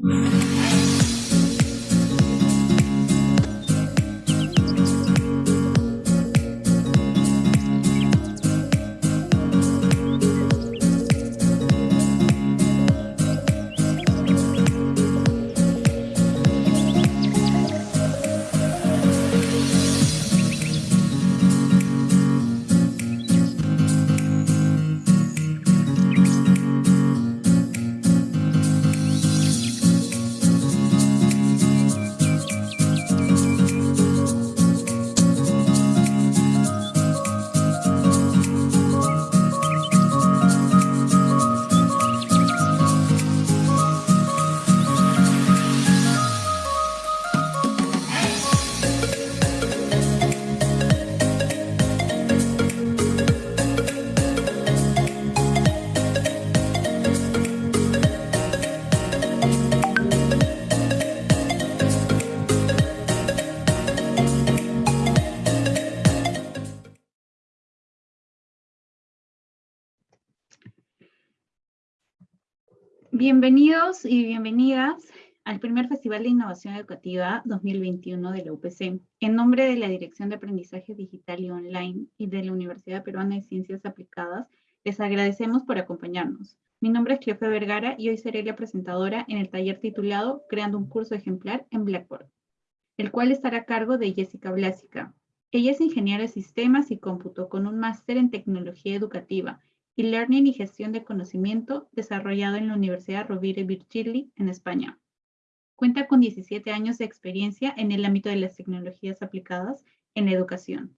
Música Bienvenidos y bienvenidas al primer Festival de Innovación Educativa 2021 de la UPC. En nombre de la Dirección de Aprendizaje Digital y Online y de la Universidad Peruana de Ciencias Aplicadas, les agradecemos por acompañarnos. Mi nombre es Cleofe Vergara y hoy seré la presentadora en el taller titulado Creando un curso ejemplar en Blackboard, el cual estará a cargo de Jessica Blásica. Ella es ingeniera de sistemas y cómputo con un máster en tecnología educativa y Learning y Gestión de Conocimiento desarrollado en la Universidad Rovira Virgili en España. Cuenta con 17 años de experiencia en el ámbito de las tecnologías aplicadas en la educación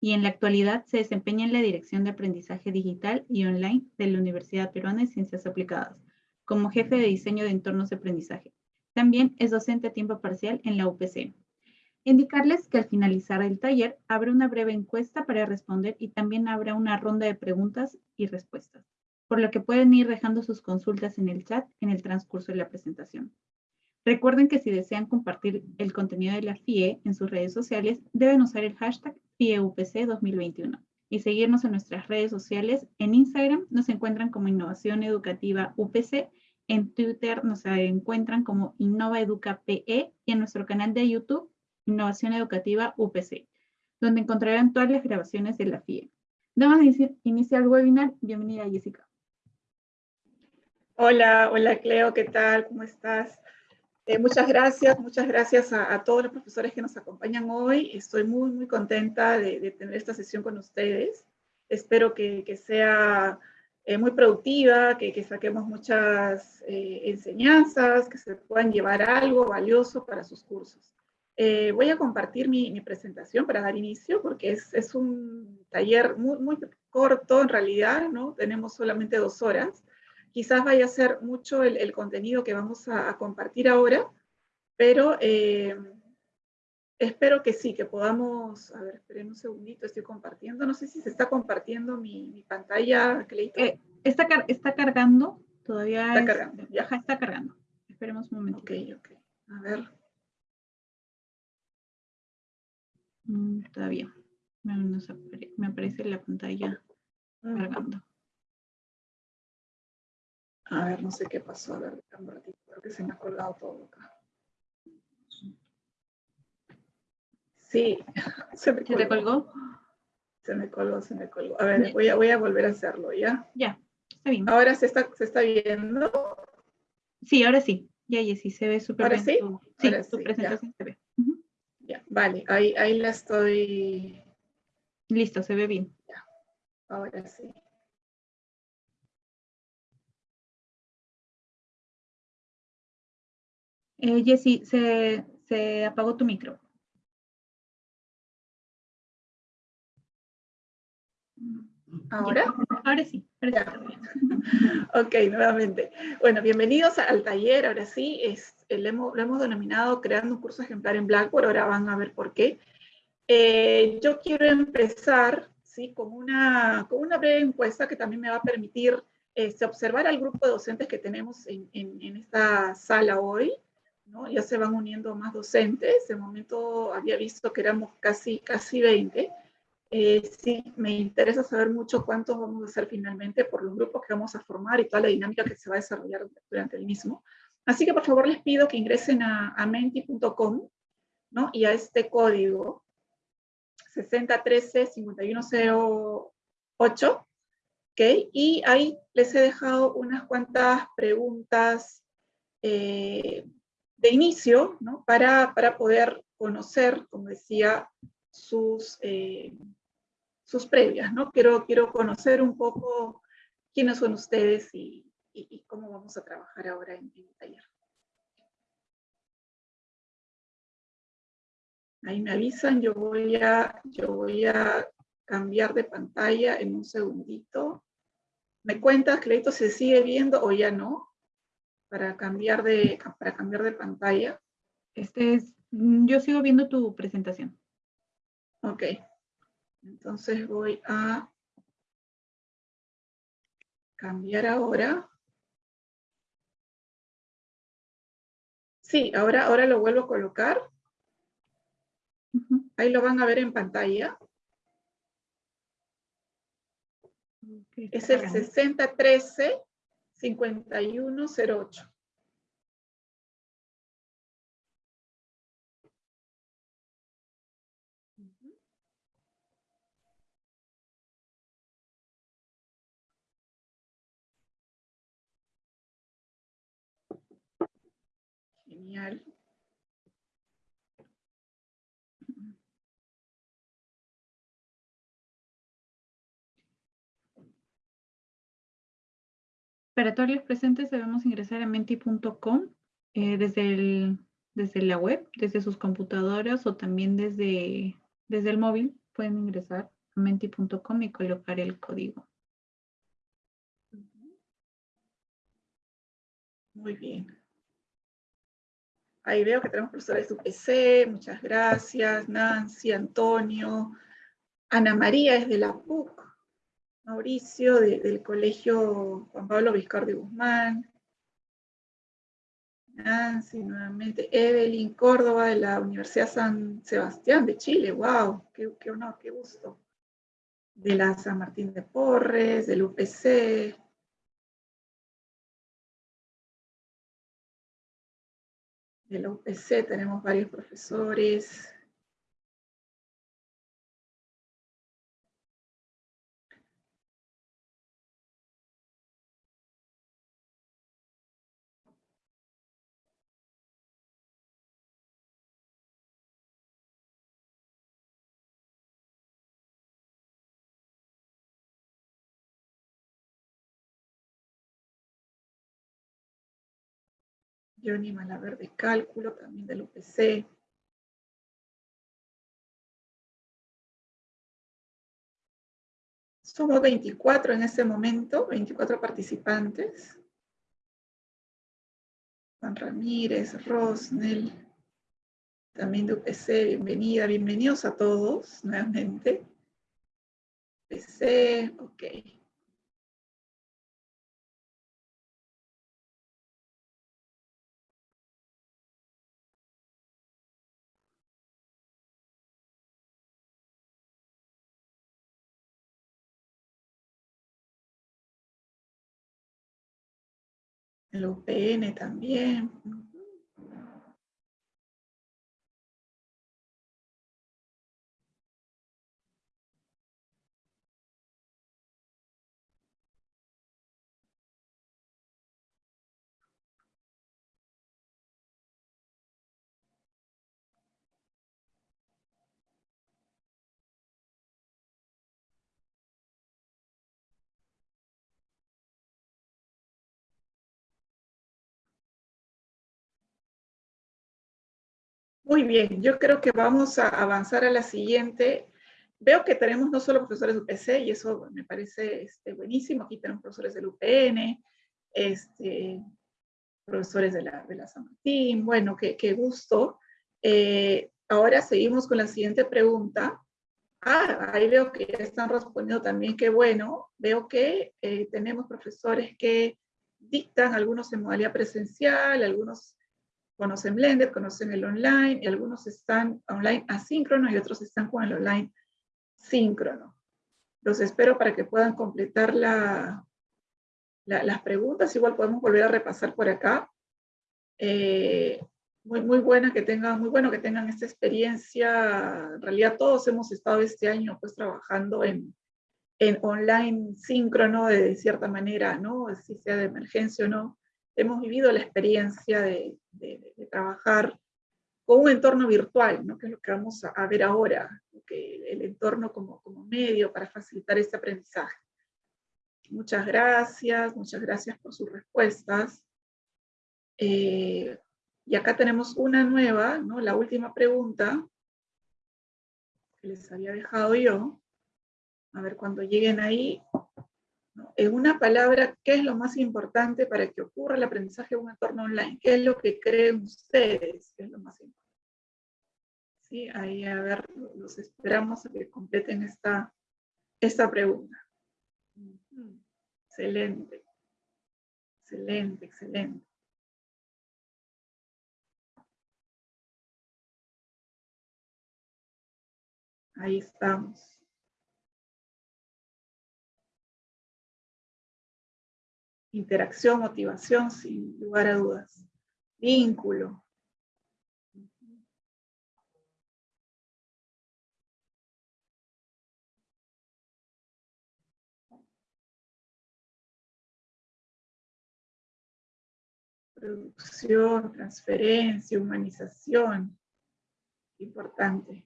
y en la actualidad se desempeña en la Dirección de Aprendizaje Digital y Online de la Universidad Peruana de Ciencias Aplicadas como jefe de diseño de entornos de aprendizaje. También es docente a tiempo parcial en la UPC. Indicarles que al finalizar el taller habrá una breve encuesta para responder y también habrá una ronda de preguntas y respuestas, por lo que pueden ir dejando sus consultas en el chat en el transcurso de la presentación. Recuerden que si desean compartir el contenido de la FIE en sus redes sociales, deben usar el hashtag FIEUPC 2021 y seguirnos en nuestras redes sociales. En Instagram nos encuentran como Innovación Educativa UPC, en Twitter nos encuentran como InnovaEducaPE y en nuestro canal de YouTube Innovación Educativa UPC, donde encontrarán todas las grabaciones de la FIE. Damos iniciar el webinar. Bienvenida, Jessica. Hola, hola Cleo, ¿qué tal? ¿Cómo estás? Eh, muchas gracias, muchas gracias a, todos los profesores que nos acompañan hoy. Estoy muy, muy contenta de, tener esta sesión con ustedes. Espero que, sea eh, muy productiva, que, saquemos muchas eh, enseñanzas, que se puedan llevar algo valioso para sus cursos. Eh, voy a compartir mi, presentación para dar inicio, porque es, un taller muy, muy, corto en realidad, ¿no? Tenemos solamente dos horas. Quizás vaya a ser mucho el, contenido que vamos a, compartir ahora, pero eh, espero que sí, que podamos... A ver, esperen un segundito, estoy compartiendo. No sé si se está compartiendo mi, pantalla, Cleito. Eh, está, está cargando, todavía Está cargando, ya. está cargando. Esperemos un momento. Ok, ok. A ver... Mm, todavía. Me, aparece la pantalla cargando. A ver, no sé qué pasó. A ver, un ratito. Creo que se me ha colgado todo acá. Sí, se me colgó. ¿Se te colgó? Se me colgó, se me colgó. A ver, voy a, voy a volver a hacerlo, ¿ya? Ya, está bien. ¿Ahora se está, se está viendo? Sí, ahora sí. Ya, sí, se ve súper bien. sí? sí, tu presentación se ve. Vale, ahí, ahí la estoy... Listo, se ve bien. Ahora sí. Eh, Jessy, se, se apagó tu micro. ¿Ahora? Ahora sí. ok, nuevamente. Bueno, bienvenidos al taller. Ahora sí, eh, lo, hemos, denominado Creando un curso ejemplar en Blackboard. Ahora van a ver por qué. Eh, yo quiero empezar ¿sí? con, una, con una breve encuesta que también me va a permitir este, observar al grupo de docentes que tenemos en, en, esta sala hoy. ¿no? Ya se van uniendo más docentes. De momento había visto que éramos casi, casi 20. Eh, sí, me interesa saber mucho cuántos vamos a hacer finalmente por los grupos que vamos a formar y toda la dinámica que se va a desarrollar durante el mismo. Así que por favor les pido que ingresen a, menti.com ¿no? y a este código 6013-5108, ¿okay? y ahí les he dejado unas cuantas preguntas eh, de inicio ¿no? para, para poder conocer, como decía, sus, eh, sus previas, ¿no? Quiero, quiero conocer un poco quiénes son ustedes y, cómo vamos a trabajar ahora en, el taller. Ahí me avisan, yo voy, a, yo voy a cambiar de pantalla en un segundito. ¿Me cuentas, Cleito, se sigue viendo o ya no? Para cambiar de, para cambiar de pantalla. Este es, yo sigo viendo tu presentación. Ok. Entonces voy a cambiar ahora. Sí, ahora, ahora lo vuelvo a colocar. Ahí lo van a ver en pantalla. es el 6013-5108. Para todos los presentes debemos ingresar a menti.com eh, desde, desde la web, desde sus computadoras o también desde, desde el móvil. Pueden ingresar a menti.com y colocar el código. Muy bien. Ahí veo que tenemos profesores de UPC, muchas gracias. Nancy, Antonio, Ana María es de la PUC, Mauricio del Colegio Juan Pablo Vizcardi Guzmán, Nancy nuevamente, Evelyn Córdoba de la Universidad San Sebastián de Chile, wow, qué, qué honor, qué gusto. De la San Martín de Porres, del UPC, de la tenemos varios profesores. Johnny Malaver de cálculo, también del UPC. Somos 24 en ese momento, 24 participantes. Juan Ramírez, Rosnel, también de UPC, bienvenida, bienvenidos a todos nuevamente. UPC, ok. El UPN también. Muy bien, yo creo que vamos a avanzar a la siguiente. Veo que tenemos no solo profesores de UPC, y eso me parece este, buenísimo. Aquí tenemos profesores del UPN, este, profesores de la, de la San Martín. Bueno, qué, qué gusto. Eh, ahora seguimos con la siguiente pregunta. Ah, ahí veo que están respondiendo también, qué bueno. Veo que eh, tenemos profesores que dictan, algunos en modalidad presencial, algunos conocen Blender, conocen el online, y algunos están online asíncrono y otros están con el online síncrono. Los espero para que puedan completar la, las preguntas, igual podemos volver a repasar por acá. Eh, muy, muy buena que tengan, muy bueno que tengan esta experiencia. En realidad todos hemos estado este año pues trabajando en, en online síncrono de cierta manera, ¿no? Si sea de emergencia o no. Hemos vivido la experiencia de, de, de trabajar con un entorno virtual, ¿no? que es lo que vamos a, ver ahora, que el entorno como, como medio para facilitar este aprendizaje. Muchas gracias, muchas gracias por sus respuestas. Eh, y acá tenemos una nueva, ¿no? la última pregunta que les había dejado yo. A ver, cuando lleguen ahí, en una palabra, ¿qué es lo más importante para que ocurra el aprendizaje en un entorno online? ¿Qué es lo que creen ustedes que es lo más importante? Sí, ahí a ver, los esperamos a que completen esta, esta pregunta. Excelente. Excelente, excelente. Ahí estamos. Interacción, motivación, sin lugar a dudas. Vínculo. Producción, transferencia, humanización. Importante.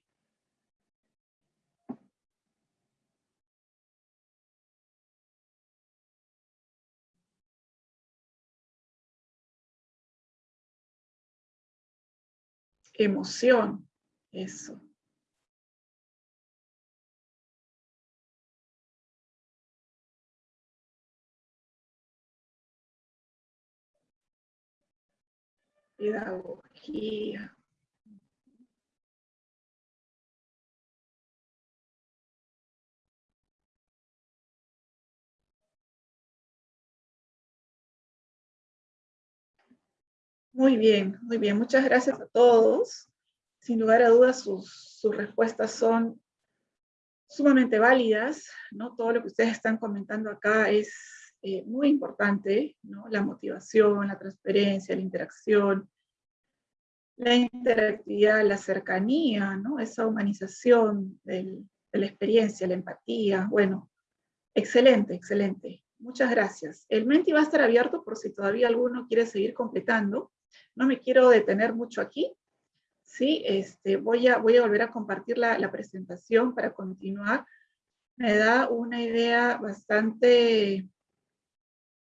Emoción, eso. Pedagogía. Muy bien, muy bien. Muchas gracias a todos. Sin lugar a dudas, sus, respuestas son sumamente válidas, ¿no? Todo lo que ustedes están comentando acá es eh, muy importante, ¿no? La motivación, la transparencia, la interacción, la interactividad, la cercanía, ¿no? Esa humanización de la experiencia, la empatía, bueno, excelente, excelente. Muchas gracias. El Menti va a estar abierto por si todavía alguno quiere seguir completando. No me quiero detener mucho aquí. Sí, este, voy, a, voy a volver a compartir la, presentación para continuar. Me da una idea bastante,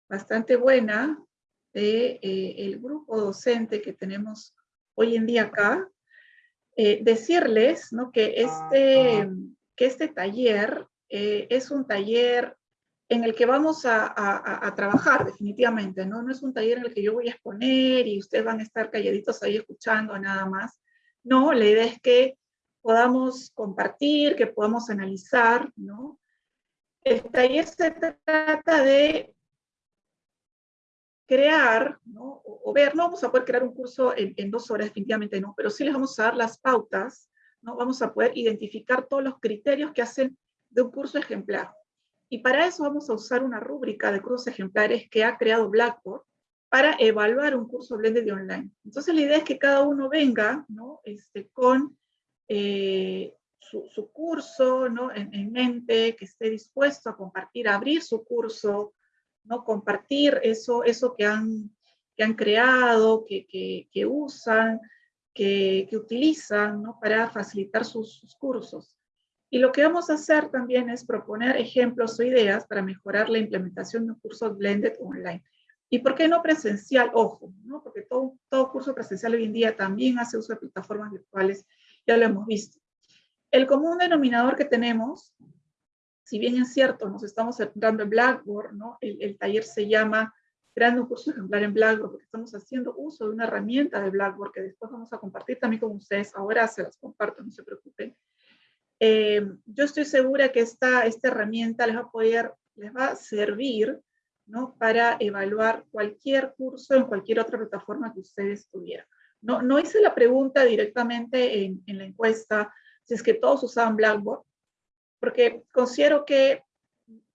bastante buena de eh, el grupo docente que tenemos hoy en día acá. Eh, decirles ¿no? que, este, que este taller eh, es un taller en el que vamos a, trabajar definitivamente, ¿no? No es un taller en el que yo voy a exponer y ustedes van a estar calladitos ahí escuchando nada más. No, la idea es que podamos compartir, que podamos analizar, ¿no? El taller se trata de crear, ¿no? O, ver, no vamos a poder crear un curso en, en, dos horas, definitivamente no, pero sí les vamos a dar las pautas, ¿no? Vamos a poder identificar todos los criterios que hacen de un curso ejemplar. Y para eso vamos a usar una rúbrica de cursos ejemplares que ha creado Blackboard para evaluar un curso blended online. Entonces la idea es que cada uno venga ¿no? este, con eh, su, curso ¿no? en, mente, que esté dispuesto a compartir, a abrir su curso, ¿no? compartir eso, eso que, han, que han creado, que, que, usan, que, utilizan ¿no? para facilitar sus cursos. Y lo que vamos a hacer también es proponer ejemplos o ideas para mejorar la implementación de un curso blended online. ¿Y por qué no presencial? Ojo, ¿no? porque todo, todo curso presencial hoy en día también hace uso de plataformas virtuales, ya lo hemos visto. El común denominador que tenemos, si bien es cierto, nos estamos centrando en Blackboard, ¿no? el, el taller se llama Creando un curso ejemplar en Blackboard, porque estamos haciendo uso de una herramienta de Blackboard que después vamos a compartir también con ustedes, ahora se las comparto, no se preocupen. Eh, yo estoy segura que esta, esta herramienta les va a poder, les va a servir ¿no? para evaluar cualquier curso en cualquier otra plataforma que ustedes tuvieran. No, no hice la pregunta directamente en, en la encuesta si es que todos usaban Blackboard, porque considero que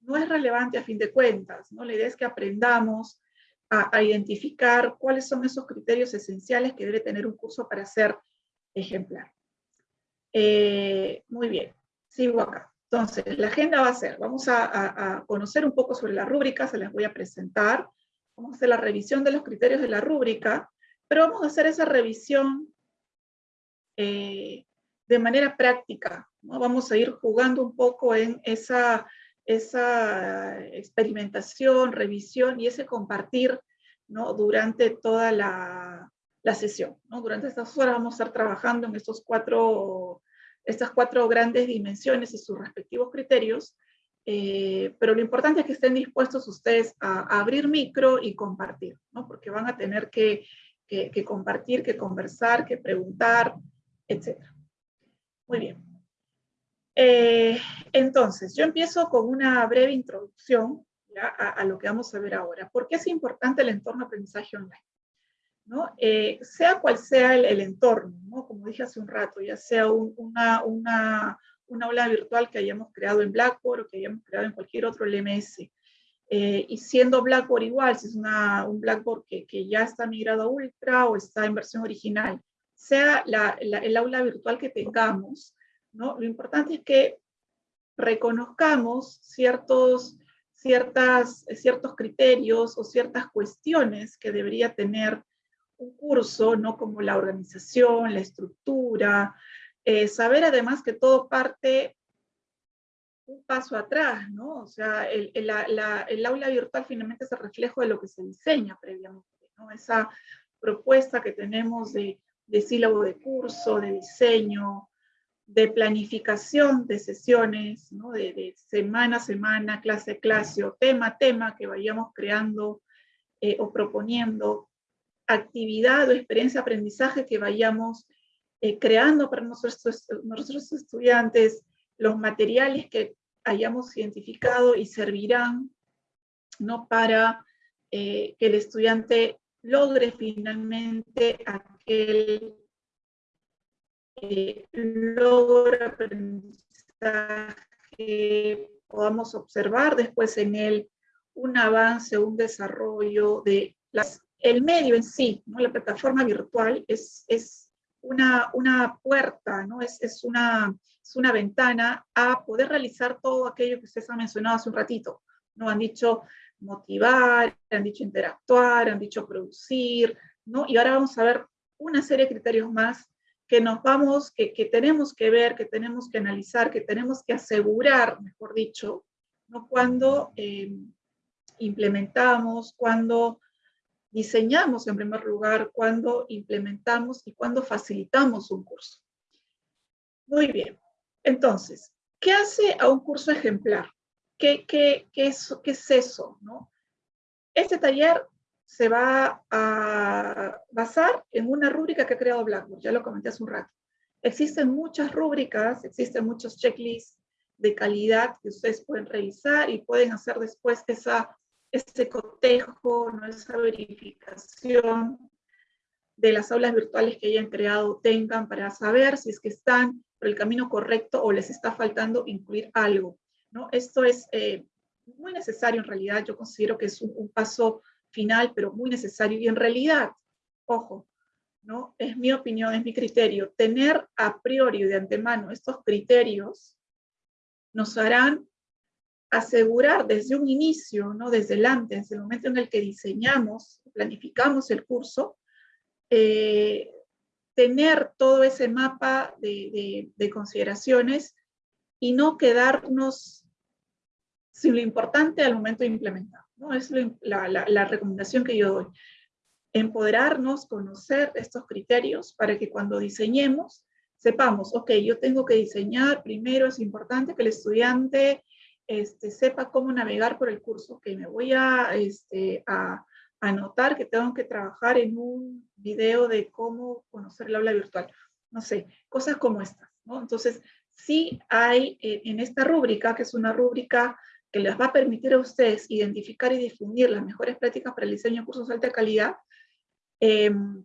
no es relevante a fin de cuentas, ¿no? La idea es que aprendamos a, identificar cuáles son esos criterios esenciales que debe tener un curso para ser ejemplar. Eh, muy bien, sigo acá. Entonces, la agenda va a ser, vamos a, conocer un poco sobre la rúbrica, se las voy a presentar, vamos a hacer la revisión de los criterios de la rúbrica, pero vamos a hacer esa revisión eh, de manera práctica, ¿no? Vamos a ir jugando un poco en esa esa experimentación, revisión y ese compartir ¿no? durante toda la, la sesión. Durante estas horas vamos a estar trabajando en estos cuatro, estas cuatro grandes dimensiones y sus respectivos criterios, eh, pero lo importante es que estén dispuestos ustedes a, abrir micro y compartir, ¿no? porque van a tener que, que, compartir, que conversar, que preguntar, etc. Muy bien. Eh, entonces, yo empiezo con una breve introducción a, lo que vamos a ver ahora. ¿Por qué es importante el entorno aprendizaje online? ¿No? Eh, sea cual sea el, entorno, ¿no? como dije hace un rato, ya sea una, una, una, aula virtual que hayamos creado en Blackboard o que hayamos creado en cualquier otro LMS, eh, y siendo Blackboard igual, si es una, un Blackboard que, que, ya está migrado a Ultra o está en versión original, sea la, el aula virtual que tengamos, lo importante es que reconozcamos ciertos, ciertas, ciertos criterios o ciertas cuestiones que debería tener un curso, ¿no? como la organización, la estructura, eh, saber además que todo parte un paso atrás, ¿no? O sea, el, el, aula virtual finalmente es el reflejo de lo que se diseña previamente, ¿no? Esa propuesta que tenemos de, de sílabo de curso, de diseño, de planificación de sesiones, de, semana a semana, clase a clase, o tema a tema que vayamos creando eh, o proponiendo, actividad o experiencia de aprendizaje que vayamos eh, creando para nuestros, estudiantes, los materiales que hayamos identificado y servirán ¿no? para eh, que el estudiante logre finalmente aquel eh, logro aprendizaje podamos observar después en él un avance, un desarrollo de las, el medio en sí, ¿no? la plataforma virtual es, es una, una puerta, ¿no? es, es, una, es una ventana a poder realizar todo aquello que ustedes han mencionado hace un ratito. ¿no? Han dicho motivar, han dicho interactuar, han dicho producir, ¿no? y ahora vamos a ver una serie de criterios más que nos vamos, que, tenemos que ver, que tenemos que analizar, que tenemos que asegurar, mejor dicho, ¿no? cuando eh, implementamos, cuando diseñamos en primer lugar, cuando implementamos y cuando facilitamos un curso. Muy bien, entonces, ¿qué hace a un curso ejemplar? ¿Qué, qué, qué, es, qué es eso? ¿no? Este taller se va a basar en una rúbrica que ha creado Blackboard, ya lo comenté hace un rato. Existen muchas rúbricas, existen muchos checklists de calidad que ustedes pueden revisar y pueden hacer después esa, ese cotejo, ¿no? esa verificación de las aulas virtuales que hayan creado tengan para saber si es que están por el camino correcto o les está faltando incluir algo. ¿no? Esto es eh, muy necesario en realidad, yo considero que es un, un paso final, pero muy necesario. Y en realidad, ojo, ¿no? es mi opinión, es mi criterio, tener a priori de antemano estos criterios nos harán asegurar desde un inicio, ¿no? desde el antes, desde el momento en el que diseñamos, planificamos el curso, eh, tener todo ese mapa de, de consideraciones y no quedarnos sin lo importante al momento de implementar. ¿no? Es la, recomendación que yo doy. Empoderarnos, conocer estos criterios para que cuando diseñemos sepamos, ok, yo tengo que diseñar, primero es importante que el estudiante este, sepa cómo navegar por el curso, que me voy a, este, anotar que tengo que trabajar en un video de cómo conocer el aula virtual. No sé, cosas como estas, ¿no? Entonces, sí hay eh, en esta rúbrica, que es una rúbrica que les va a permitir a ustedes identificar y difundir las mejores prácticas para el diseño de cursos de alta calidad, em,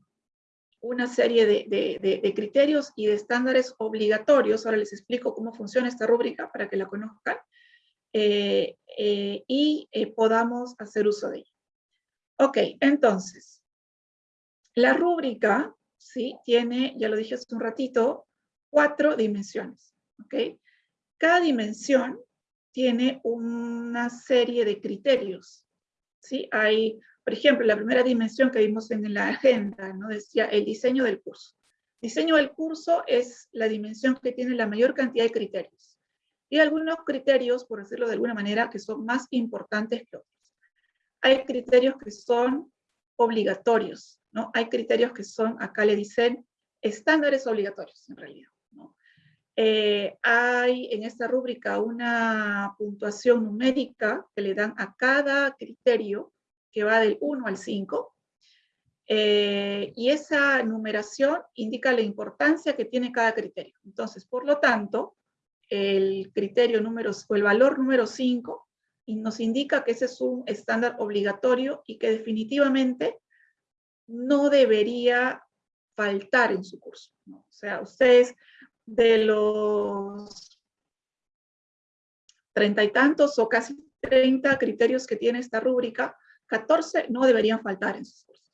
una serie de, criterios y de estándares obligatorios, ahora les explico cómo funciona esta rúbrica para que la conozcan, eh, eh, y eh, podamos hacer uso de ella. Ok, entonces, la rúbrica, ¿sí? Tiene, ya lo dije hace un ratito, cuatro dimensiones, ¿ok? Cada dimensión tiene una serie de criterios, ¿sí? Hay, por ejemplo, la primera dimensión que vimos en la agenda, ¿no? Decía el diseño del curso. Diseño del curso es la dimensión que tiene la mayor cantidad de criterios. Y algunos criterios, por decirlo de alguna manera, que son más importantes que otros. Hay criterios que son obligatorios, ¿no? Hay criterios que son, acá le dicen, estándares obligatorios, en realidad. ¿no? Eh, hay en esta rúbrica una puntuación numérica que le dan a cada criterio, que va del 1 al 5, eh, y esa numeración indica la importancia que tiene cada criterio. Entonces, por lo tanto, el criterio número, o el valor número 5 nos indica que ese es un estándar obligatorio y que definitivamente no debería faltar en su curso. O sea, ustedes de los treinta y tantos o casi treinta criterios que tiene esta rúbrica, 14 no deberían faltar en sus cursos.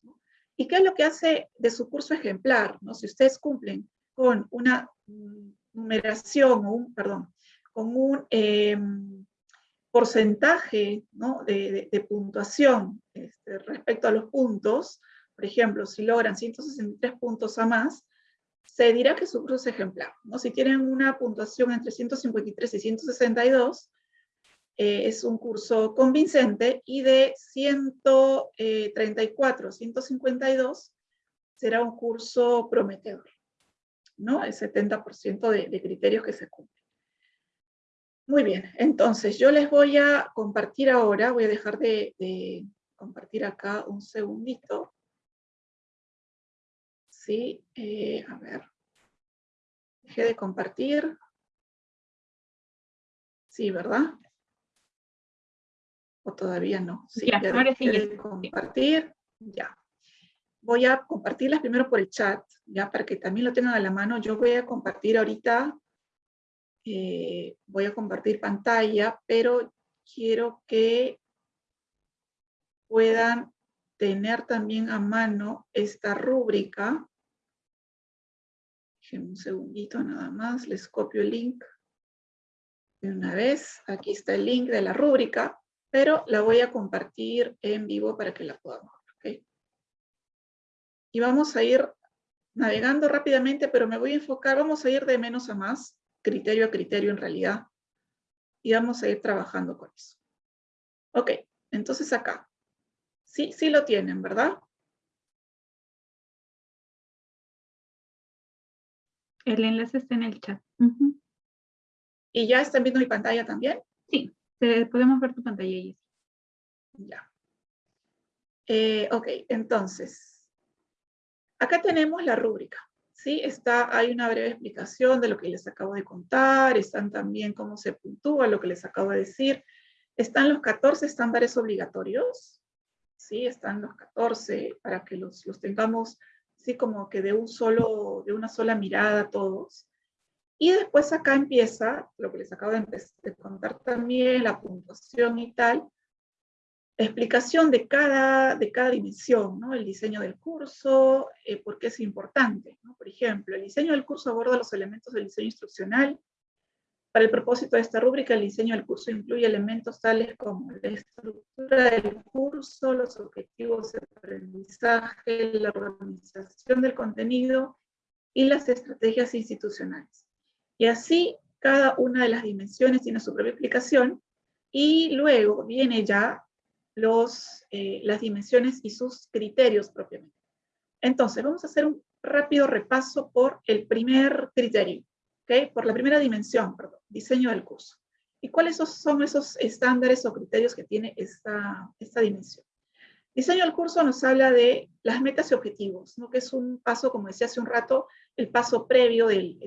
¿Y qué es lo que hace de su curso ejemplar? ¿no? Si ustedes cumplen con una numeración, un, perdón, con un em, porcentaje ¿no? de, puntuación este, respecto a los puntos, por ejemplo, si logran 163 puntos a más, se dirá que su curso es ejemplar. ¿no? Si tienen una puntuación entre 153 y 162, eh, es un curso convincente y de 134 152 será un curso prometedor, ¿no? El 70% de, criterios que se cumplen. Muy bien, entonces yo les voy a compartir ahora, voy a dejar de, de compartir acá un segundito. Sí, eh, a ver. Dejé de compartir. Sí, ¿verdad? ¿O todavía no? Sí, ya, ahora sí. De compartir. Ya. Voy a compartirlas primero por el chat, ya para que también lo tengan a la mano. Yo voy a compartir ahorita, eh, voy a compartir pantalla, pero quiero que puedan tener también a mano esta rúbrica. un segundito nada más, les copio el link de una vez. Aquí está el link de la rúbrica pero la voy a compartir en vivo para que la podamos. Y vamos a ir navegando rápidamente, pero me voy a enfocar, vamos a ir de menos a más, criterio a criterio en realidad, y vamos a ir trabajando con eso. Ok, entonces acá. Sí, sí lo tienen, ¿verdad? El enlace está en el chat. ¿Y ya están viendo mi pantalla también? Sí podemos ver tu pantalla, Jessy. Ya. Eh, ok, entonces, acá tenemos la rúbrica. ¿sí? Está, hay una breve explicación de lo que les acabo de contar, están también cómo se puntúa lo que les acabo de decir. Están los 14 estándares obligatorios, ¿sí? Están los 14 para que los, los tengamos así como que de, un solo, de una sola mirada todos. Y después acá empieza lo que les acabo de, contar también, la puntuación y tal, explicación de cada, de cada dimensión, ¿no? el diseño del curso, eh, por qué es importante. Por ejemplo, el diseño del curso aborda los elementos del diseño instruccional. Para el propósito de esta rúbrica, el diseño del curso incluye elementos tales como la estructura del curso, los objetivos de aprendizaje, la organización del contenido y las estrategias institucionales. Y así cada una de las dimensiones tiene su propia explicación y luego viene ya los, eh, las dimensiones y sus criterios propiamente. Entonces, vamos a hacer un rápido repaso por el primer criterio, ¿okay? por la primera dimensión, perdón, diseño del curso. ¿Y cuáles son esos estándares o criterios que tiene esta, esta dimensión? Diseño del curso nos habla de las metas y objetivos, ¿no? que es un paso, como decía hace un rato, el paso previo del,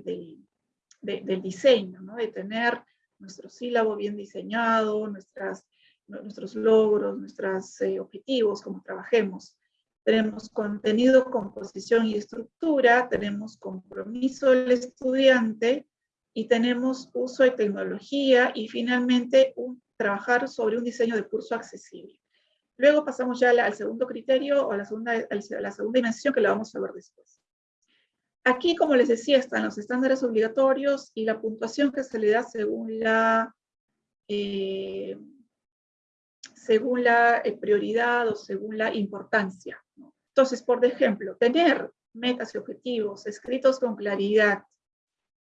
del diseño, ¿no? de tener nuestro sílabo bien diseñado, nuestras, nuestros logros, nuestros eh, objetivos, como trabajemos. Tenemos contenido, composición y estructura, tenemos compromiso del estudiante y tenemos uso de tecnología y finalmente un, trabajar sobre un diseño de curso accesible. Luego pasamos ya al, segundo criterio o a la segunda, a la segunda dimensión que la vamos a ver después. Aquí, como les decía, están los estándares obligatorios y la puntuación que se le da según la, eh, según la eh, prioridad o según la importancia. Entonces, por ejemplo, tener metas y objetivos escritos con claridad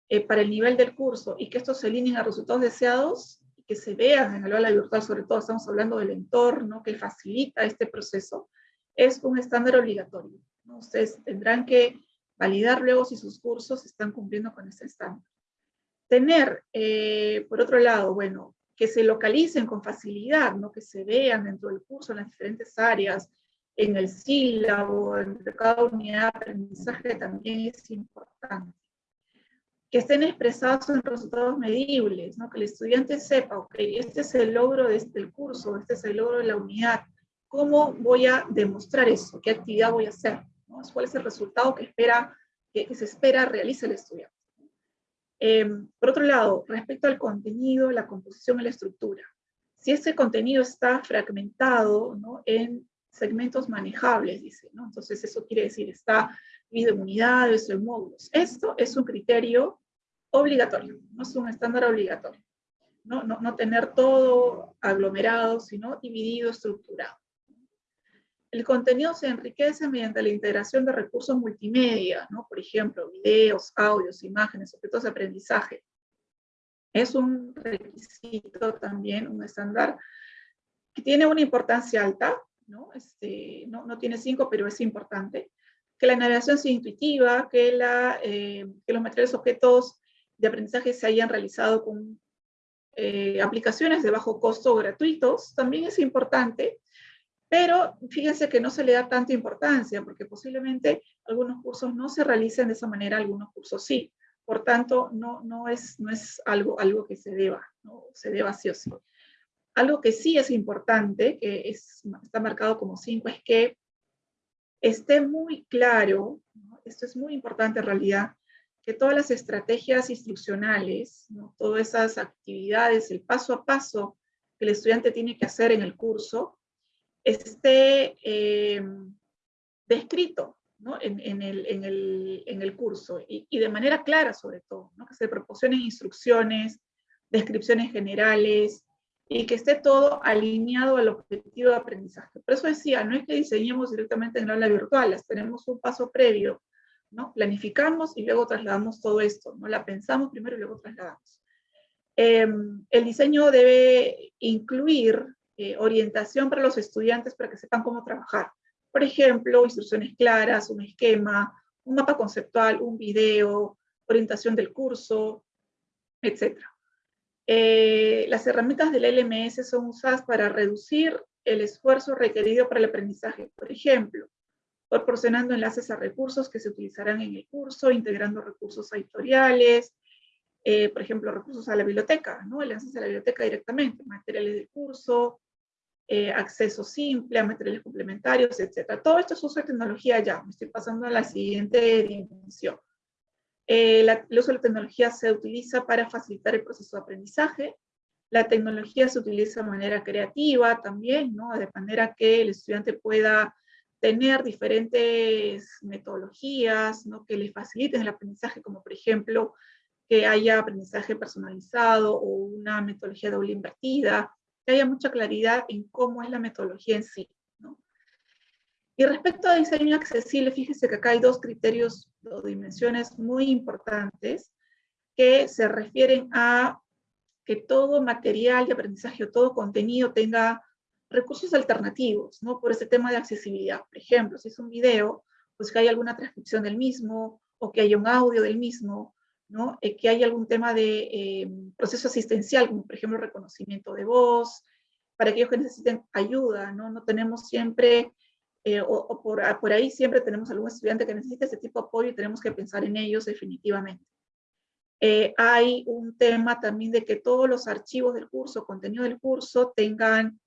eh, para el nivel del curso y que estos se alineen a resultados deseados que se vean en el aula virtual, sobre todo estamos hablando del entorno que facilita este proceso, es un estándar obligatorio. Ustedes tendrán que validar luego si sus cursos están cumpliendo con ese estándar. Tener, eh, por otro lado, bueno, que se localicen con facilidad, ¿no? que se vean dentro del curso en las diferentes áreas, en el sílabo, en cada unidad de aprendizaje también es importante. Que estén expresados en resultados medibles, ¿no? que el estudiante sepa, ok, este es el logro de este curso, este es el logro de la unidad, ¿cómo voy a demostrar eso? ¿Qué actividad voy a hacer? ¿Cuál es el resultado que, espera, que, se espera realice el estudiante? Em, por otro lado, respecto al contenido, la composición y la estructura. Si ese contenido está fragmentado ¿no? en segmentos manejables, dice, ¿no? Entonces eso quiere decir, está dividido en unidades o en módulos. Esto es un criterio obligatorio, no es un estándar obligatorio. No, no, no tener todo aglomerado, sino dividido, estructurado. El contenido se enriquece mediante la integración de recursos multimedia, por ejemplo, videos, audios, imágenes, objetos de aprendizaje. Es un requisito también, un estándar que tiene una importancia alta, ¿no? Este, tiene cinco, pero es importante. Que la navegación sea intuitiva, que, eh, los materiales objetos de aprendizaje se hayan realizado con eh, aplicaciones de bajo costo gratuitos, también es importante, pero fíjense que no se le da tanta importancia, porque posiblemente algunos cursos no se realicen de esa manera, algunos cursos sí. Por tanto, no, no, es, no es algo, algo que se deba, ¿no? se deba sí o sí. Algo que sí es importante, que es, está marcado como cinco, es que esté muy claro, esto es muy importante en realidad, que todas las estrategias instruccionales, ¿no? todas esas actividades, el paso a paso que el estudiante tiene que hacer en el curso, esté eh, descrito ¿no? en, en, el, en, el, en, el, curso y, y, de manera clara sobre todo, ¿no? que se proporcionen instrucciones, descripciones generales y que esté todo alineado al objetivo de aprendizaje. Por eso decía, no es que diseñemos directamente en la aula virtual, tenemos un paso previo, ¿no? planificamos y luego trasladamos todo esto, ¿no? la pensamos primero y luego trasladamos. Eh, el diseño debe incluir eh, orientación para los estudiantes para que sepan cómo trabajar. Por ejemplo, instrucciones claras, un esquema, un mapa conceptual, un video, orientación del curso, etc. Eh, las herramientas del LMS son usadas para reducir el esfuerzo requerido para el aprendizaje. Por ejemplo, proporcionando enlaces a recursos que se utilizarán en el curso, integrando recursos editoriales, eh, por ejemplo, recursos a la biblioteca, ¿no? enlaces a la biblioteca directamente, materiales del curso, eh, acceso simple a materiales complementarios, etc. Todo esto es uso de tecnología ya. Me estoy pasando a la siguiente dimensión. Eh, el uso de la tecnología se utiliza para facilitar el proceso de aprendizaje. La tecnología se utiliza de manera creativa también, ¿no? de manera que el estudiante pueda tener diferentes metodologías ¿no? que le faciliten el aprendizaje, como por ejemplo que haya aprendizaje personalizado o una metodología doble invertida, que haya mucha claridad en cómo es la metodología en sí. ¿no? Y respecto a diseño accesible, fíjese que acá hay dos criterios o dimensiones muy importantes que se refieren a que todo material de aprendizaje o todo contenido tenga recursos alternativos, ¿no? Por ese tema de accesibilidad. Por ejemplo, si es un video, pues que haya alguna transcripción del mismo, o que haya un audio del mismo, ¿no? Eh, que haya algún tema de eh, proceso asistencial, como por ejemplo reconocimiento de voz, para aquellos que necesiten ayuda, ¿no? No tenemos siempre, eh, o, por, ah, por, ahí siempre tenemos algún estudiante que necesita ese tipo de apoyo y tenemos que pensar en ellos definitivamente. hay un tema también de que todos los archivos del curso, contenido del curso, tengan,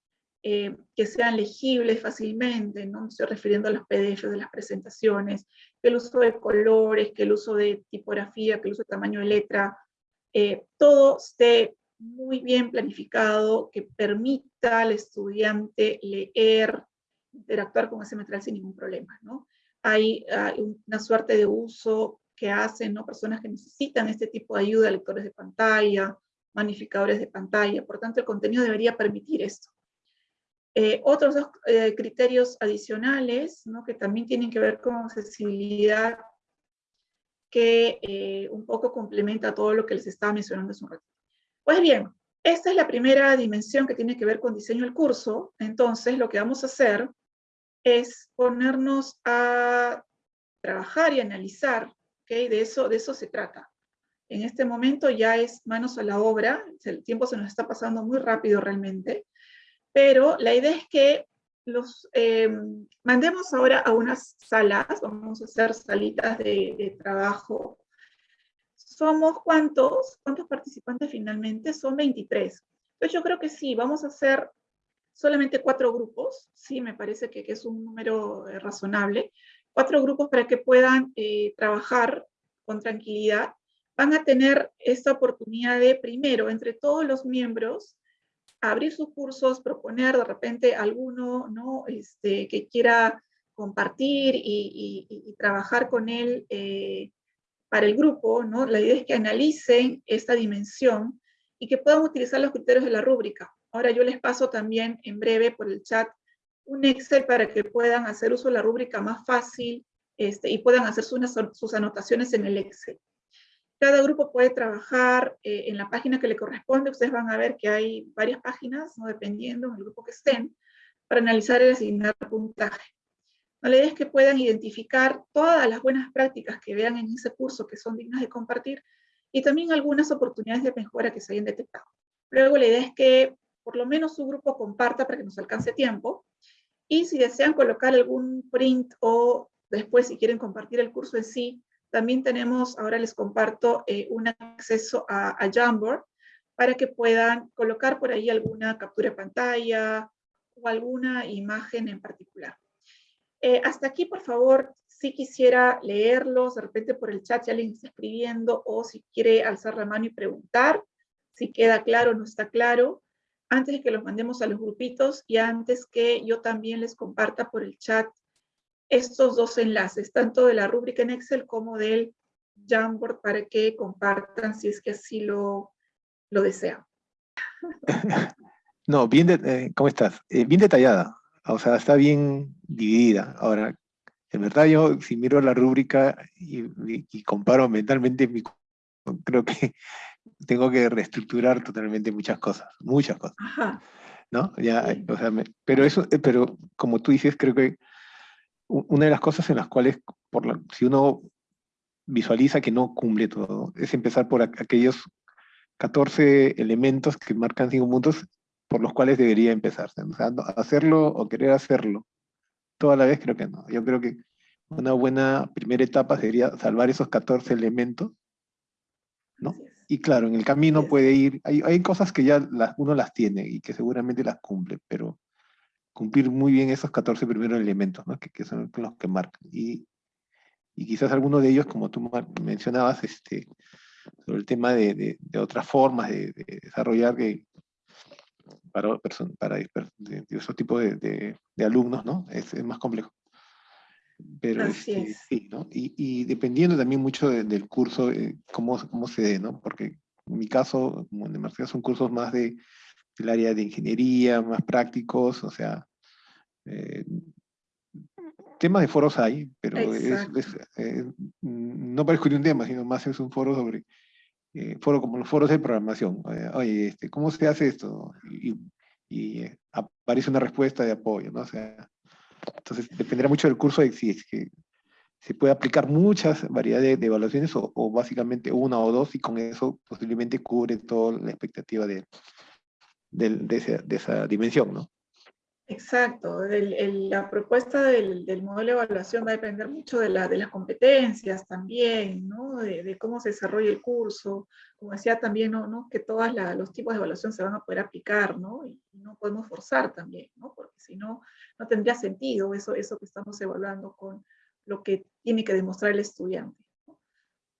que sean legibles fácilmente, ¿no? Me estoy refiriendo a los PDF de las presentaciones, que el uso de colores, que el uso de tipografía, que el uso de tamaño de letra, eh, todo esté muy bien planificado que permita al estudiante leer, interactuar con ese material sin ningún problema, ¿no? Hay, una suerte de uso que hacen ¿no? personas que necesitan este tipo de ayuda, lectores de pantalla, magnificadores de pantalla, por tanto el contenido debería permitir esto. Eh, otros dos eh, criterios adicionales, ¿no? que también tienen que ver con accesibilidad, que eh, un poco complementa todo lo que les estaba mencionando hace un ratito. Pues bien, esta es la primera dimensión que tiene que ver con diseño del curso. Entonces, lo que vamos a hacer es ponernos a trabajar y analizar, ¿okay? de, eso, de eso se trata. En este momento ya es manos a la obra, el tiempo se nos está pasando muy rápido realmente, pero la idea es que los eh, mandemos ahora a unas salas, vamos a hacer salitas de, trabajo ¿Somos cuántos? ¿Cuántos participantes finalmente? Son 23. Entonces yo creo que sí, vamos a hacer solamente cuatro grupos, sí, me parece que, es un número eh, razonable, cuatro grupos para que puedan eh, trabajar con tranquilidad. Van a tener esta oportunidad de, primero, entre todos los miembros, abrir sus cursos, proponer de repente alguno ¿no? este, que quiera compartir y, trabajar con él eh, para el grupo, ¿no? la idea es que analicen esta dimensión y que puedan utilizar los criterios de la rúbrica. Ahora yo les paso también en breve por el chat un Excel para que puedan hacer uso de la rúbrica más fácil este, y puedan hacer sus, sus, anotaciones en el Excel. Cada grupo puede trabajar eh, en la página que le corresponde. Ustedes van a ver que hay varias páginas, ¿no? dependiendo del grupo que estén, para analizar y asignar puntaje. La idea es que puedan identificar todas las buenas prácticas que vean en ese curso que son dignas de compartir y también algunas oportunidades de mejora que se hayan detectado. Luego la idea es que por lo menos su grupo comparta para que nos alcance tiempo y si desean colocar algún print o después si quieren compartir el curso en sí, también tenemos, ahora les comparto, eh, un acceso a, Jamboard para que puedan colocar por ahí alguna captura de pantalla o alguna imagen en particular. Eh, hasta aquí, por favor, si quisiera leerlos, de repente por el chat si alguien está escribiendo, o si quiere alzar la mano y preguntar, si queda claro o no está claro, antes de que los mandemos a los grupitos y antes que yo también les comparta por el chat estos dos enlaces, tanto de la rúbrica en Excel como del Jamboard, para que compartan si es que así lo, lo desean. No, bien, eh, ¿cómo estás? Eh, bien detallada. O sea, está bien dividida. Ahora, en verdad yo, si miro la rúbrica y, comparo mentalmente, creo que tengo que reestructurar totalmente muchas cosas, muchas cosas. ¿No? Ya, o sea, pero eso, eh, pero como tú dices, creo que una de las cosas en las cuales, por la, si uno visualiza que no cumple todo, es empezar por aquellos 14 elementos que marcan cinco puntos por los cuales debería empezar. hacerlo o querer hacerlo toda la vez creo que no. Yo creo que una buena primera etapa sería salvar esos 14 elementos, ¿no? Y claro, en el camino puede ir, hay, hay cosas que ya las, uno las tiene y que seguramente las cumple, pero cumplir muy bien esos 14 primeros elementos, ¿no? que, que son los que marcan. Y, y quizás alguno de ellos, como tú mencionabas, este, sobre el tema de, de, de otras formas de, de desarrollar que, para, para esos tipos de, de, alumnos, ¿no? Es, es, más complejo. Pero este, sí, ¿no? Y, y, dependiendo también mucho del curso, eh, cómo, cómo se dé, ¿no? Porque en mi caso, como en Marcela, son cursos más de, del área de ingeniería, más prácticos, o sea, eh, temas de foros hay, pero es, eh, no para discutir un tema, sino más es un foro sobre eh, foro como los foros de programación. Oye, este, ¿cómo se hace esto? Y, aparece una respuesta de apoyo, ¿no? O sea, entonces dependerá mucho del curso de si es que se puede aplicar muchas variedades de, evaluaciones o, básicamente una o dos y con eso posiblemente cubre toda la expectativa de, de, de esa dimensión, ¿no? Exacto, la propuesta del, modelo de evaluación va a depender mucho de, la, de las competencias también, ¿no? de, cómo se desarrolla el curso, como decía también, ¿no? que todos los tipos de evaluación se van a poder aplicar, ¿no? y no podemos forzar también, ¿no? porque si no, no tendría sentido eso, eso que estamos evaluando con lo que tiene que demostrar el estudiante.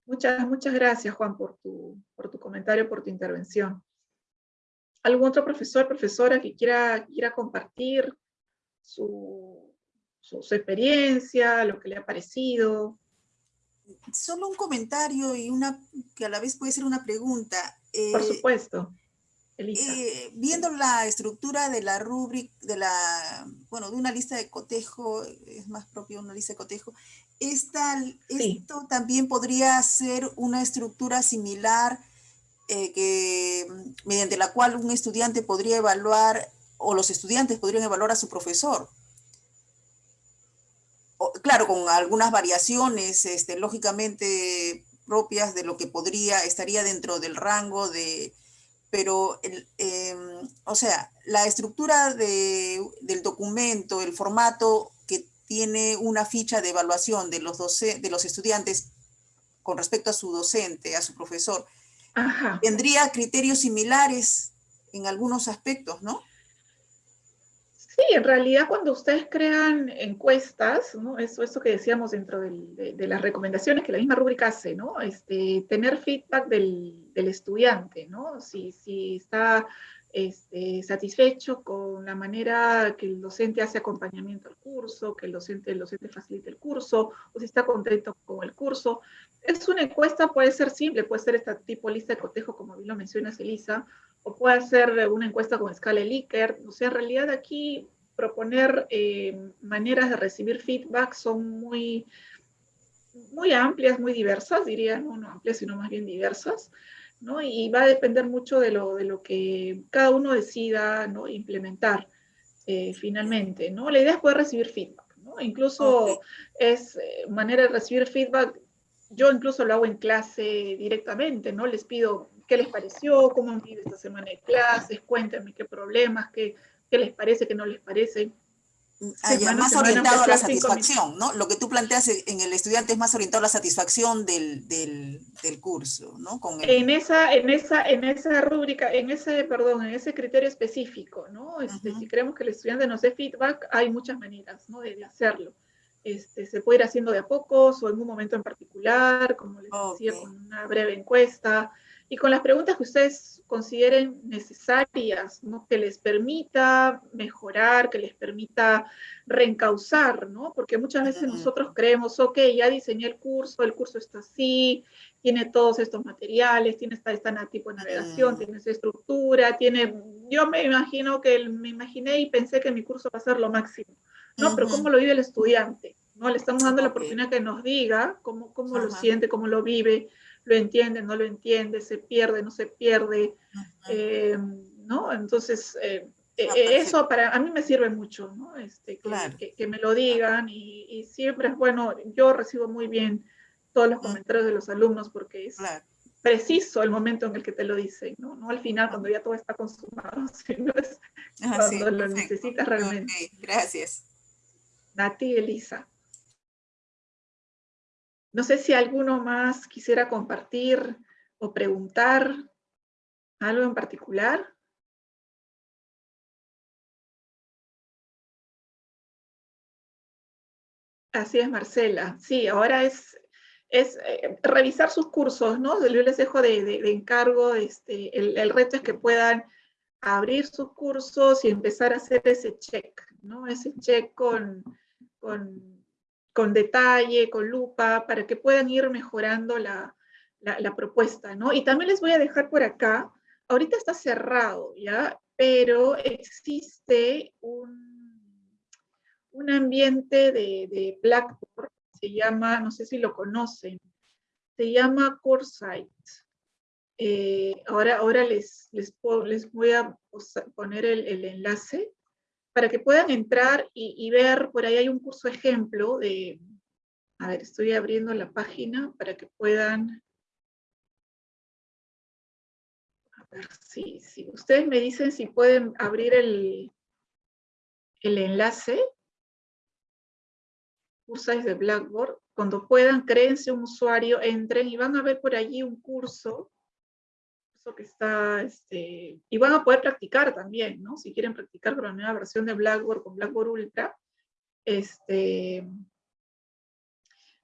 Muchas, muchas gracias Juan por tu, por tu comentario, por tu intervención. ¿Algún otro profesor, profesora que quiera, quiera compartir su, su, experiencia, lo que le ha parecido? Solo un comentario y una que a la vez puede ser una pregunta. Por supuesto. Eh, viendo la estructura de la rúbrica, de la, bueno, de una lista de cotejo, es más propio una lista de cotejo, esta, esto también podría ser una estructura similar eh, que, mediante la cual un estudiante podría evaluar, o los estudiantes podrían evaluar a su profesor. claro, con algunas variaciones, este, lógicamente propias de lo que podría, estaría dentro del rango de, pero, em, o sea, la estructura del documento, el formato que tiene una ficha de evaluación de los, de los estudiantes con respecto a su docente, a su profesor, tendría criterios similares en algunos aspectos, ¿no? Sí, en realidad cuando ustedes crean encuestas, ¿no? Eso, eso que decíamos dentro de, las recomendaciones que la misma rúbrica hace, ¿no? Este, tener feedback del, estudiante, ¿no? Si, si está este, satisfecho con la manera que el docente hace acompañamiento al curso, que el docente, el docente facilita el curso, o si está contento con el curso. Es una encuesta, puede ser simple, puede ser este tipo lista de cotejo, como bien lo mencionas, Elisa, o puede ser una encuesta con escala Likert. O sea, en realidad aquí proponer eh, maneras de recibir feedback son muy, muy amplias, muy diversas, diría, no, no amplias, sino más bien diversas, ¿no? Y va a depender mucho de lo, de lo que cada uno decida ¿no? implementar eh, finalmente, ¿no? La idea es poder recibir feedback, ¿no? Incluso es eh, manera de recibir feedback, yo incluso lo hago en clase directamente, ¿no? Les pido qué les pareció, cómo han vivido esta semana de clases, cuéntenme qué problemas, qué, qué les parece, qué no les parece. Ah, más orientado a la satisfacción, ¿no? Lo que tú planteas en el estudiante es más orientado a la satisfacción del, del, del curso, ¿no? Con en, esa, en, esa, en esa rúbrica, en ese, perdón, en ese criterio específico, ¿no? Este, Si queremos que el estudiante nos dé feedback, hay muchas maneras, ¿no? De, hacerlo. Este, se puede ir haciendo de a pocos o en un momento en particular, como les decía, con una breve encuesta, y con las preguntas que ustedes consideren necesarias, ¿no? que les permita mejorar, que les permita reencauzar, ¿no? porque muchas veces nosotros creemos, ok, ya diseñé el curso, el curso está así, tiene todos estos materiales, tiene esta, esta tipo de navegación, tiene esa estructura, tiene, yo me imagino que, me imaginé y pensé que mi curso va a ser lo máximo, ¿no? Pero ¿cómo lo vive el estudiante? ¿no? Le estamos dando la oportunidad que nos diga cómo, cómo lo siente, cómo lo vive, lo entiende, no lo entiende, se pierde, no se pierde, eh, ¿no? Entonces, eh, eh, eso para a mí me sirve mucho, ¿no? Este, que, me lo digan y, siempre es bueno, yo recibo muy bien todos los comentarios de los alumnos porque es preciso el momento en el que te lo dicen, ¿no? No al final cuando ya todo está consumado, sino es ah, cuando lo necesitas realmente. Gracias. Nati, Elisa. No sé si alguno más quisiera compartir o preguntar algo en particular. Así es, Marcela. Sí, ahora es, es eh, revisar sus cursos, ¿no? Yo les dejo de, encargo, este, el, reto es que puedan abrir sus cursos y empezar a hacer ese check, ¿no? Ese check con, con con detalle, con lupa, para que puedan ir mejorando la, propuesta, ¿no? Y también les voy a dejar por acá, ahorita está cerrado, ¿ya? Pero existe un, un ambiente de, Blackboard, se llama, no sé si lo conocen, se llama CoreSite. Eh, ahora, ahora les, les, les, voy a poner el, el enlace para que puedan entrar y, ver, por ahí hay un curso ejemplo de, a ver, estoy abriendo la página para que puedan, a ver, si, si ustedes me dicen si pueden abrir el, el enlace, cursos de Blackboard, cuando puedan, créense un usuario, entren y van a ver por allí un curso que está, este, y van a poder practicar también, ¿no? Si quieren practicar con la nueva versión de Blackboard, con Blackboard Ultra, este,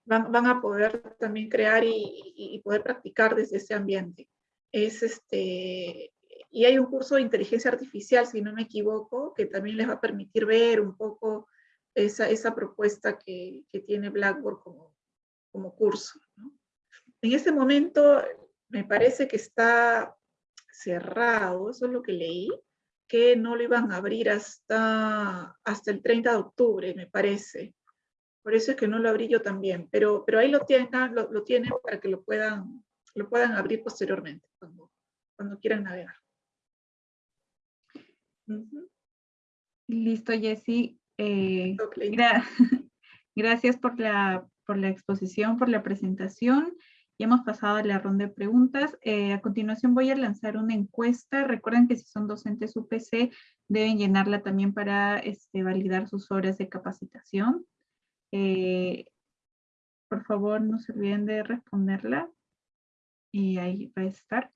van, a poder también crear y, poder practicar desde ese ambiente. Es este, y hay un curso de inteligencia artificial, si no me equivoco, que también les va a permitir ver un poco esa, esa propuesta que, que tiene Blackboard como, como curso. En este momento me parece que está cerrado, eso es lo que leí, que no lo iban a abrir hasta, hasta el 30 de octubre, me parece. Por eso es que no lo abrí yo también, pero, pero ahí lo tienen, lo, lo tienen para que lo puedan, lo puedan abrir posteriormente, cuando, cuando quieran navegar. Listo, Jessy. Eh, gracias por la, por la exposición, por la presentación. Ya hemos pasado a la ronda de preguntas. Eh, a continuación voy a lanzar una encuesta. Recuerden que si son docentes UPC, deben llenarla también para este, validar sus horas de capacitación. Eh, por favor, no se olviden de responderla. Y ahí va a estar.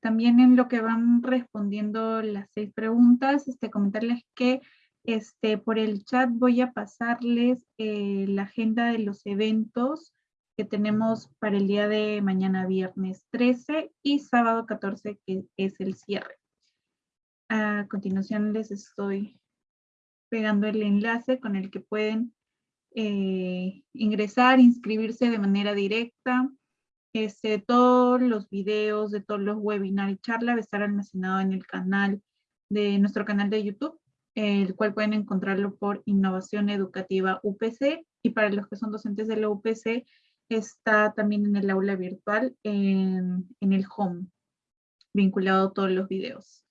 También en lo que van respondiendo las seis preguntas, este, comentarles que este, por el chat voy a pasarles eh, la agenda de los eventos que tenemos para el día de mañana viernes 13 y sábado 14 que es el cierre. A continuación les estoy pegando el enlace con el que pueden eh, ingresar, inscribirse de manera directa este, todos los videos de todos los webinars y charlas va a estar almacenado en el canal de nuestro canal de YouTube, el cual pueden encontrarlo por Innovación Educativa UPC y para los que son docentes de la UPC está también en el aula virtual en, el home, vinculado a todos los videos.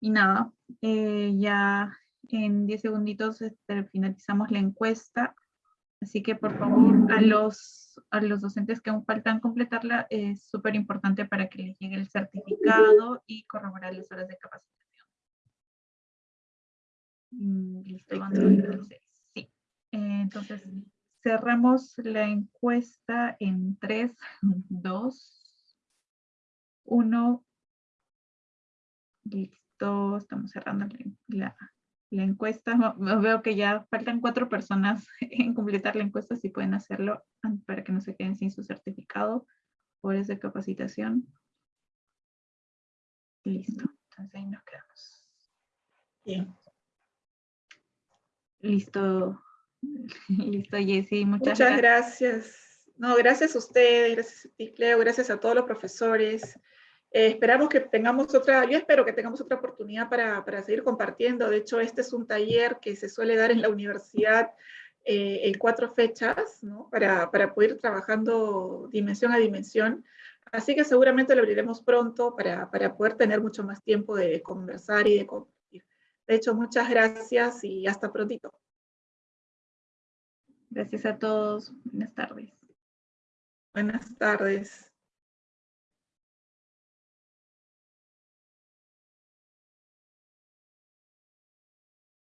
Y nada, eh, ya en 10 segunditos este, finalizamos la encuesta. Así que por favor a los, a los docentes que aún faltan completarla es súper importante para que les llegue el certificado y corroborar las horas de capacitación. Mm, listo, entonces, sí. Eh, entonces cerramos la encuesta en 3, 2, 1. Listo, estamos cerrando la, la encuesta. Veo que ya faltan cuatro personas en completar la encuesta, si pueden hacerlo para que no se queden sin su certificado por esa capacitación. Listo, entonces ahí nos quedamos. Bien. Listo, listo Jessy, muchas, muchas gracias. No, gracias a ustedes, gracias a ti, Cleo, gracias a todos los profesores. Eh, esperamos que tengamos otra, yo espero que tengamos otra oportunidad para, para, seguir compartiendo. De hecho, este es un taller que se suele dar en la universidad eh, en cuatro fechas, ¿no? Para, para, poder ir trabajando dimensión a dimensión. Así que seguramente lo abriremos pronto para, para poder tener mucho más tiempo de conversar y de compartir. De hecho, muchas gracias y hasta prontito. Gracias a todos. Buenas tardes. Buenas tardes.